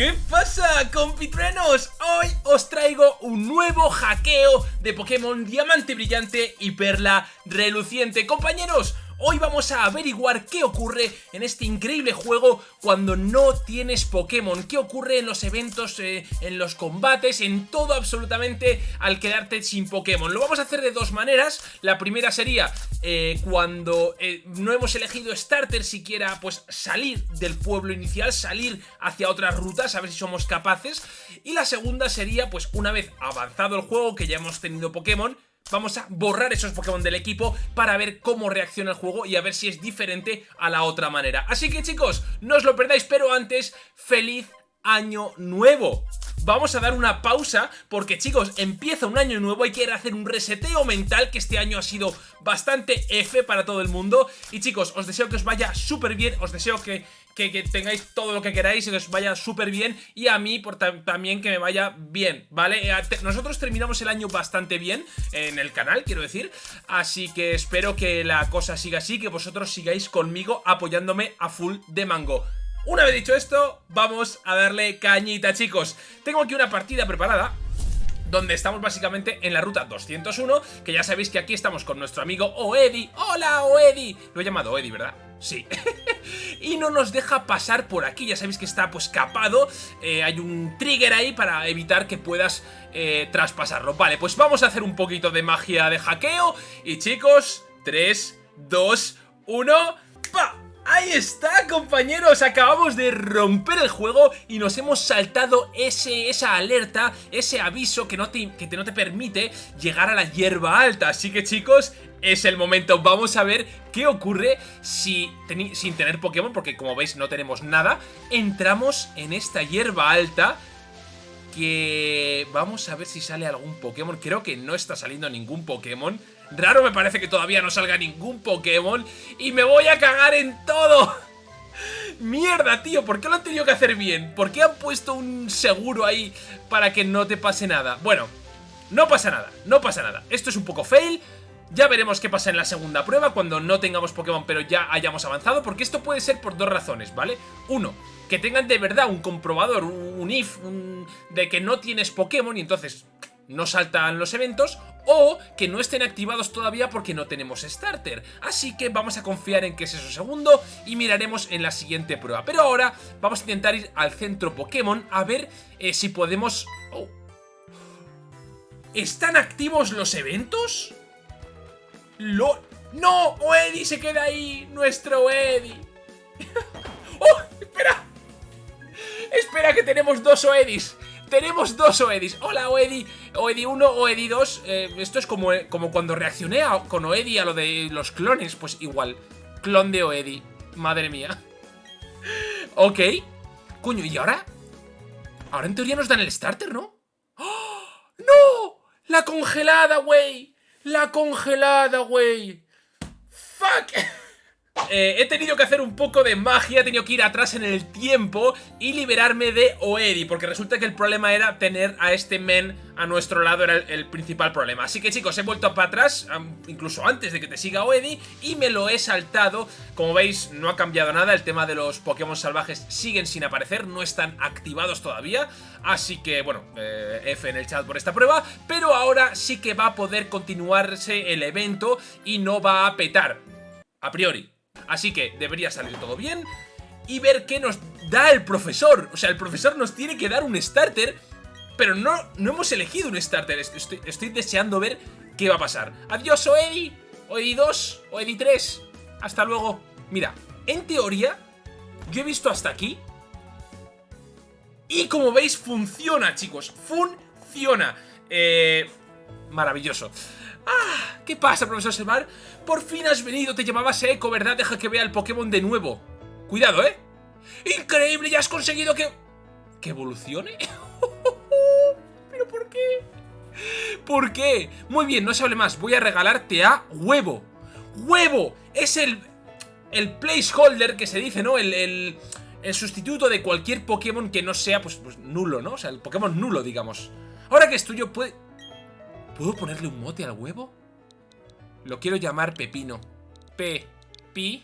¿Qué pasa, compitrenos? Hoy os traigo un nuevo hackeo de Pokémon Diamante Brillante y Perla Reluciente. Compañeros, Hoy vamos a averiguar qué ocurre en este increíble juego cuando no tienes Pokémon, qué ocurre en los eventos, eh, en los combates, en todo absolutamente al quedarte sin Pokémon. Lo vamos a hacer de dos maneras, la primera sería eh, cuando eh, no hemos elegido starter siquiera, pues salir del pueblo inicial, salir hacia otras rutas, a ver si somos capaces, y la segunda sería pues una vez avanzado el juego, que ya hemos tenido Pokémon, Vamos a borrar esos Pokémon del equipo para ver cómo reacciona el juego y a ver si es diferente a la otra manera. Así que chicos, no os lo perdáis, pero antes, ¡feliz año nuevo! Vamos a dar una pausa porque chicos, empieza un año nuevo, hay que hacer un reseteo mental que este año ha sido bastante F para todo el mundo y chicos, os deseo que os vaya súper bien, os deseo que que, tengáis todo lo que queráis y que os vaya súper bien y a mí por también que me vaya bien, ¿vale? Eh, nosotros terminamos el año bastante bien en el canal, quiero decir, así que espero que la cosa siga así, que vosotros sigáis conmigo apoyándome a full de mango. Una vez dicho esto, vamos a darle cañita, chicos. Tengo aquí una partida preparada donde estamos básicamente en la ruta 201, que ya sabéis que aquí estamos con nuestro amigo Oedi. ¡Hola, Oedi! Lo he llamado Oedi, ¿verdad? Sí. y no nos deja pasar por aquí, ya sabéis que está pues capado, eh, hay un trigger ahí para evitar que puedas eh, traspasarlo. Vale, pues vamos a hacer un poquito de magia de hackeo y chicos, 3, 2, 1, ¡pa! Ahí está, compañeros, acabamos de romper el juego y nos hemos saltado ese, esa alerta, ese aviso que no, te, que no te permite llegar a la hierba alta. Así que, chicos, es el momento. Vamos a ver qué ocurre si sin tener Pokémon, porque como veis no tenemos nada. Entramos en esta hierba alta que vamos a ver si sale algún Pokémon. Creo que no está saliendo ningún Pokémon. Raro me parece que todavía no salga ningún Pokémon y me voy a cagar en todo. Mierda, tío, ¿por qué lo han tenido que hacer bien? ¿Por qué han puesto un seguro ahí para que no te pase nada? Bueno, no pasa nada, no pasa nada. Esto es un poco fail, ya veremos qué pasa en la segunda prueba cuando no tengamos Pokémon pero ya hayamos avanzado, porque esto puede ser por dos razones, ¿vale? Uno, que tengan de verdad un comprobador, un if, de que no tienes Pokémon y entonces no saltan los eventos o que no estén activados todavía porque no tenemos starter. Así que vamos a confiar en que es eso segundo y miraremos en la siguiente prueba. Pero ahora vamos a intentar ir al centro Pokémon a ver eh, si podemos... Oh. ¿Están activos los eventos? ¡Lo... ¡No! ¡Oedi se queda ahí! ¡Nuestro Oedi! ¡Oh! ¡Espera! ¡Espera que tenemos dos Oedis! Tenemos dos Oedis. Hola Oedi. Oedi 1, Oedi 2. Eh, esto es como, como cuando reaccioné con Oedi a lo de los clones. Pues igual. Clon de Oedi. Madre mía. ok. Coño, ¿y ahora? Ahora en teoría nos dan el starter, ¿no? ¡Oh! ¡No! ¡La congelada, güey! ¡La congelada, güey! ¡Fuck! Eh, he tenido que hacer un poco de magia, he tenido que ir atrás en el tiempo y liberarme de Oedi, porque resulta que el problema era tener a este men a nuestro lado, era el, principal problema. Así que chicos, he vuelto para atrás, incluso antes de que te siga Oedi, y me lo he saltado. Como veis, no ha cambiado nada, el tema de los Pokémon salvajes siguen sin aparecer, no están activados todavía, así que, bueno, eh, F en el chat por esta prueba, pero ahora sí que va a poder continuarse el evento y no va a petar, a priori. Así que debería salir todo bien y ver qué nos da el profesor. O sea, el profesor nos tiene que dar un starter, pero no, no hemos elegido un starter. Estoy, deseando ver qué va a pasar. Adiós, Oedi. Oedi 2, Oedi 3. Hasta luego. Mira, en teoría, yo he visto hasta aquí. Y como veis, funciona, chicos. Funciona. Eh, maravilloso. ¡Ah! ¿Qué pasa, profesor Selvar? Por fin has venido, te llamabas Echo, ¿verdad? Deja que vea el Pokémon de nuevo. Cuidado, ¿eh? ¡Increíble! ¡Ya has conseguido que... ¿Que evolucione? ¿Pero por qué? ¿Por qué? Muy bien, no se hable más. Voy a regalarte a Huevo. ¡Huevo! Es el... El placeholder que se dice, ¿no? El... el el sustituto de cualquier Pokémon que no sea, pues, pues, nulo, ¿no? O sea, el Pokémon nulo, digamos. Ahora que es tuyo, puede... ¿Puedo ponerle un mote al huevo? Lo quiero llamar Pepino. P. Pi.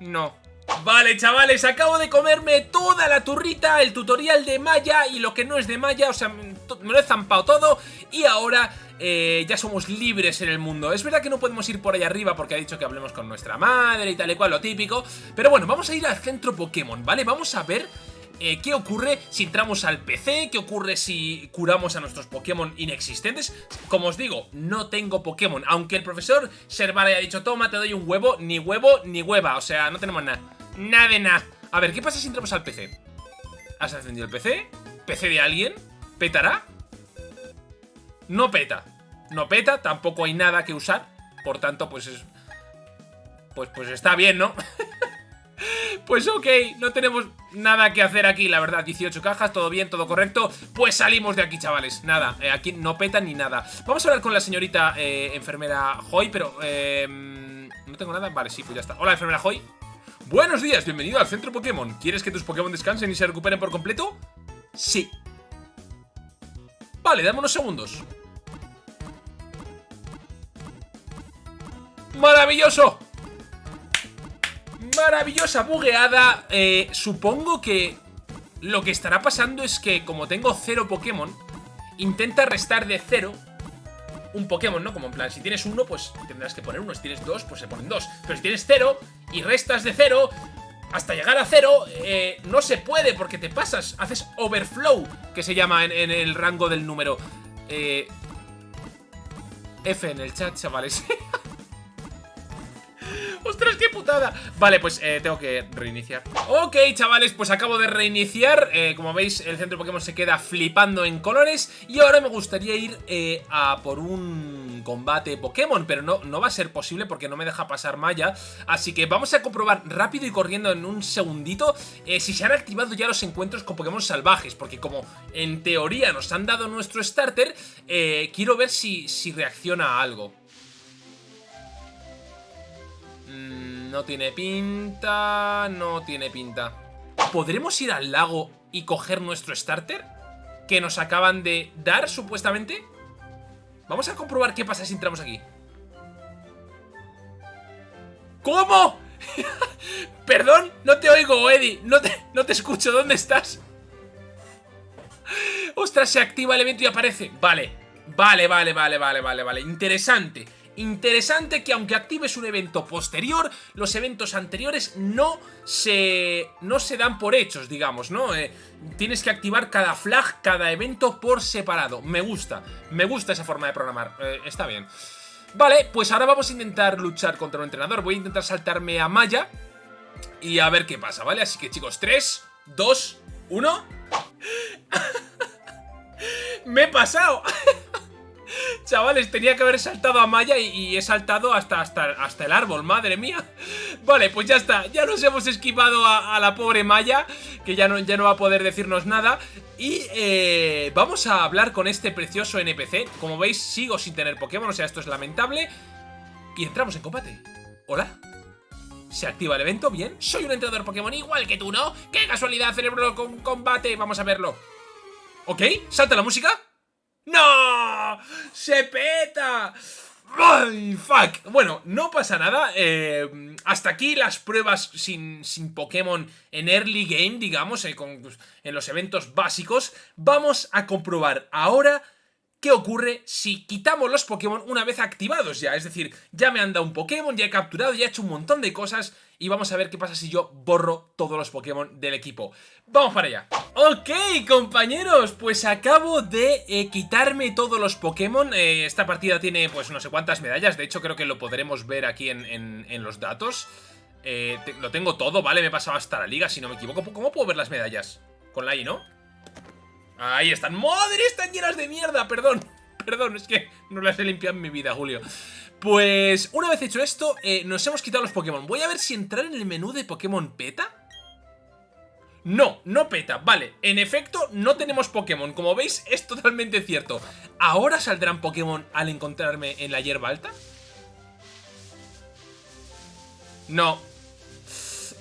No. Vale, chavales, acabo de comerme toda la turrita, el tutorial de Maya y lo que no es de Maya, o sea, me lo he zampado todo y ahora eh, ya somos libres en el mundo. Es verdad que no podemos ir por ahí arriba porque ha dicho que hablemos con nuestra madre y tal y cual, lo típico, pero bueno, vamos a ir al centro Pokémon, ¿vale? Vamos a ver eh, qué ocurre si entramos al PC, qué ocurre si curamos a nuestros Pokémon inexistentes. Como os digo, no tengo Pokémon, aunque el profesor Serval haya dicho, toma, te doy un huevo, ni huevo ni hueva, o sea, no tenemos nada. Nada de nada. A ver, ¿qué pasa si entramos al PC? ¿Has encendido el PC? ¿PC de alguien? ¿Petará? No peta. No peta, tampoco hay nada que usar. Por tanto, pues es... Pues, pues está bien, ¿no? Pues ok, no tenemos nada que hacer aquí, la verdad. 18 cajas, todo bien, todo correcto. Pues salimos de aquí, chavales, nada eh, Aquí no peta ni nada. Vamos a hablar con la señorita eh, enfermera Hoy Pero, eh, no tengo nada, vale, sí, pues ya está. Hola, enfermera Hoy Buenos días, bienvenido al centro Pokémon. ¿Quieres que tus Pokémon descansen y se recuperen por completo? Sí. Vale, dame unos segundos. ¡Maravilloso! Maravillosa bugueada. Eh, supongo que lo que estará pasando es que como tengo cero Pokémon, intenta restar de cero un Pokémon, ¿no? Como en plan, si tienes uno, pues tendrás que poner uno. Si tienes dos, pues se ponen dos. Pero si tienes cero y restas de cero, hasta llegar a cero, eh, no se puede porque te pasas. Haces overflow, que se llama en, el rango del número. Eh, F en el chat, chavales. ¡Ostras, qué! Vale, pues eh, tengo que reiniciar. Ok, chavales, pues acabo de reiniciar. Eh, Como veis, el centro Pokémon se queda flipando en colores. Y ahora me gustaría ir eh, a por un combate Pokémon Pero no, no va a ser posible porque no me deja pasar Maya. Así que vamos a comprobar rápido y corriendo en un segundito Si se han activado ya los encuentros con Pokémon salvajes Porque como en teoría nos han dado nuestro starter Quiero ver si, si reacciona a algo No tiene pinta... No tiene pinta. ¿Podremos ir al lago y coger nuestro starter? Que nos acaban de dar, supuestamente. Vamos a comprobar qué pasa si entramos aquí. ¿Cómo? Perdón, no te oigo, Eddie. No te, no te escucho. ¿Dónde estás? Ostras, se activa el evento y aparece. Vale, vale, vale, vale, vale, vale, vale. Interesante. Interesante que aunque actives un evento posterior, los eventos anteriores no se, no se dan por hechos, digamos, ¿no? Eh, tienes que activar cada flag, cada evento por separado. Me gusta, me gusta esa forma de programar, eh, está bien. Vale, pues ahora vamos a intentar luchar contra un entrenador. Voy a intentar saltarme a Maya y a ver qué pasa, ¿vale? Así que chicos, 3, 2, 1... ¡Me he pasado! Chavales, tenía que haber saltado a Maya y, he saltado hasta, hasta, hasta, el árbol, madre mía Vale, pues ya está, ya nos hemos esquivado a, la pobre Maya Que ya no, ya no va a poder decirnos nada Y eh, vamos a hablar con este precioso NPC Como veis, sigo sin tener Pokémon, o sea, esto es lamentable Y entramos en combate Hola se activa el evento, bien Soy un entrenador Pokémon igual que tú, ¿no? ¡Qué casualidad, cerebro con combate! Vamos a verlo ¿Ok? ¿Salta la música? ¡No! ¡Se peta! ¡Ay, fuck! Bueno, no pasa nada. Eh, hasta aquí las pruebas sin, sin, Pokémon en early game, digamos, eh, pues, en los eventos básicos. Vamos a comprobar ahora qué ocurre si quitamos los Pokémon una vez activados ya. Es decir, ya me han dado un Pokémon, ya he capturado, ya he hecho un montón de cosas y vamos a ver qué pasa si yo borro todos los Pokémon del equipo. ¡Vamos para allá! Ok, compañeros, pues acabo de eh, quitarme todos los Pokémon. Eh, esta partida tiene pues no sé cuántas medallas, de hecho creo que lo podremos ver aquí en, los datos. Eh, lo tengo todo, ¿vale? Me he pasado hasta la liga, si no me equivoco. ¿Cómo puedo ver las medallas? Con la I, ¿no? Ahí están. ¡Madre! Están llenas de mierda, perdón. Perdón, es que no las he limpiado en mi vida, Julio. Pues una vez hecho esto, eh, nos hemos quitado los Pokémon. Voy a ver si entrar en el menú de Pokémon peta. No, no peta, vale, en efecto no tenemos Pokémon, como veis es totalmente cierto ¿Ahora saldrán Pokémon al encontrarme en la hierba alta? No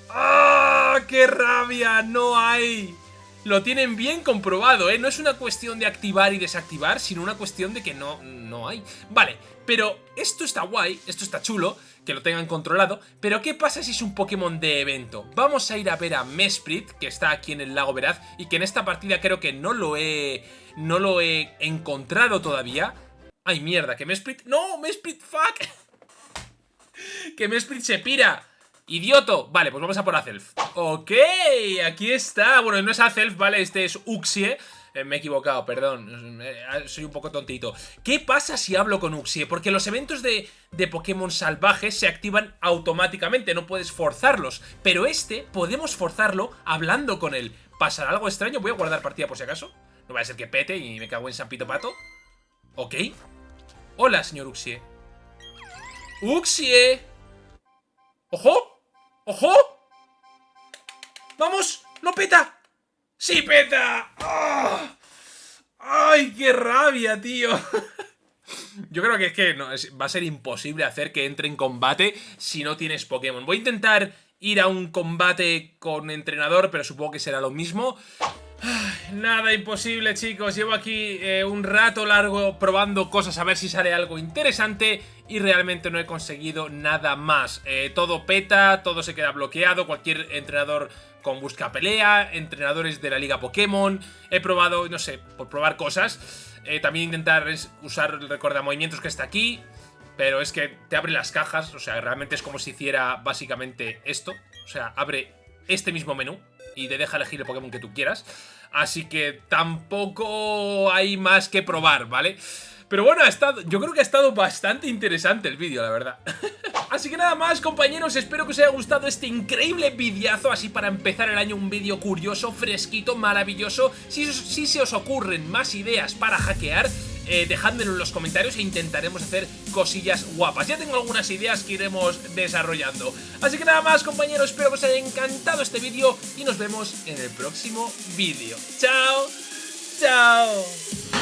¡Ah! ¡Qué rabia! ¡No hay! Lo tienen bien comprobado, ¿eh? No es una cuestión de activar y desactivar, sino una cuestión de que no, no hay. Vale, pero esto está guay, esto está chulo, que lo tengan controlado, pero ¿qué pasa si es un Pokémon de evento? Vamos a ir a ver a Mesprit, que está aquí en el lago Veraz, y que en esta partida creo que no lo he, no lo he encontrado todavía. ¡Ay, mierda! ¿Que Mesprit...? ¡No! ¡Mesprit, fuck! ¡Que Mesprit se pira! ¡Idioto! Vale, pues vamos a por Azelf. Ok, aquí está. Bueno, no es Azelf, ¿vale? Este es Uxie. Eh, me he equivocado, perdón. Eh, soy un poco tontito. ¿Qué pasa si hablo con Uxie? Porque los eventos de, de Pokémon salvajes se activan automáticamente, no puedes forzarlos. Pero este, podemos forzarlo hablando con él. ¿Pasará algo extraño? Voy a guardar partida por si acaso. No va a ser que pete y me cago en San Pito Pato. Ok. Hola, señor Uxie. ¡Uxie! ¡Ojo! ¡Ojo! ¡Vamos! ¡No peta! ¡Sí peta! ¡Ah! ¡Ay, qué rabia, tío! Yo creo que es que no, va a ser imposible hacer que entre en combate si no tienes Pokémon. Voy a intentar ir a un combate con entrenador, pero supongo que será lo mismo. Nada imposible, chicos. Llevo aquí eh, un rato largo probando cosas a ver si sale algo interesante y realmente no he conseguido nada más. Eh, todo peta, todo se queda bloqueado, cualquier entrenador con busca pelea, entrenadores de la liga Pokémon. He probado, no sé, por probar cosas. Eh, también intentar usar el movimientos que está aquí. Pero es que te abre las cajas, o sea, realmente es como si hiciera básicamente esto. O sea, abre este mismo menú y te deja elegir el Pokémon que tú quieras. Así que tampoco hay más que probar, ¿vale? Pero bueno, ha estado, yo creo que ha estado bastante interesante el vídeo, la verdad. Así que nada más compañeros, espero que os haya gustado este increíble videazo Así para empezar el año un vídeo curioso, fresquito, maravilloso Si, si se os ocurren más ideas para hackear eh, en los comentarios e intentaremos hacer cosillas guapas. Ya tengo algunas ideas que iremos desarrollando. Así que nada más compañeros, espero que os haya encantado este vídeo y nos vemos en el próximo vídeo. ¡Chao! ¡Chao!